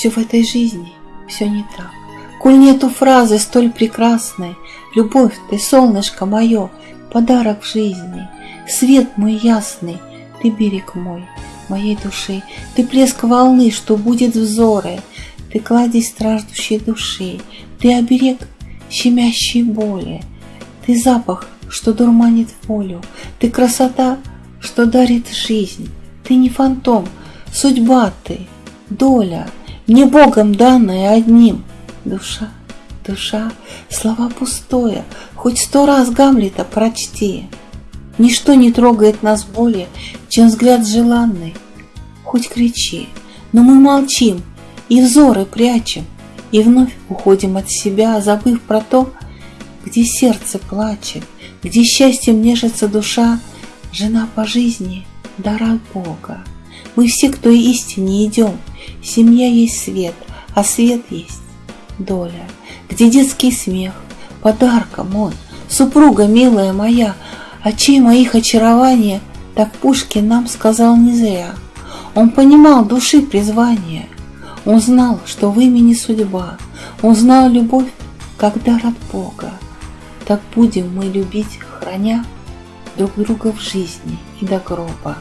Все в этой жизни, все не так. Коль нету фразы столь прекрасной, Любовь, ты солнышко мое, подарок в жизни, Свет мой ясный, ты берег мой, моей души, Ты плеск волны, что будет взоры, Ты кладезь страждущей души, Ты оберег щемящей боли, Ты запах, что дурманит волю, Ты красота, что дарит жизнь, Ты не фантом, судьба ты, доля, Мне Богом данная одним, душа, душа, слова пустое, Хоть сто раз Гамлета прочти, Ничто не трогает нас более, чем взгляд желанный. Хоть кричи, но мы молчим и взоры прячем, и вновь уходим от себя, забыв про то, где сердце плачет, где счастьем нежится душа, жена по жизни, дар от Бога. Мы все, кто истине идем, семья есть свет, а свет есть доля, где детский смех, подарком он, супруга милая моя, Очей моих очарования Так Пушкин нам сказал не зря. Он понимал души призвание, Он знал, что в имени судьба, Он знал любовь, как дар от Бога. Так будем мы любить, храня Друг друга в жизни и до гроба.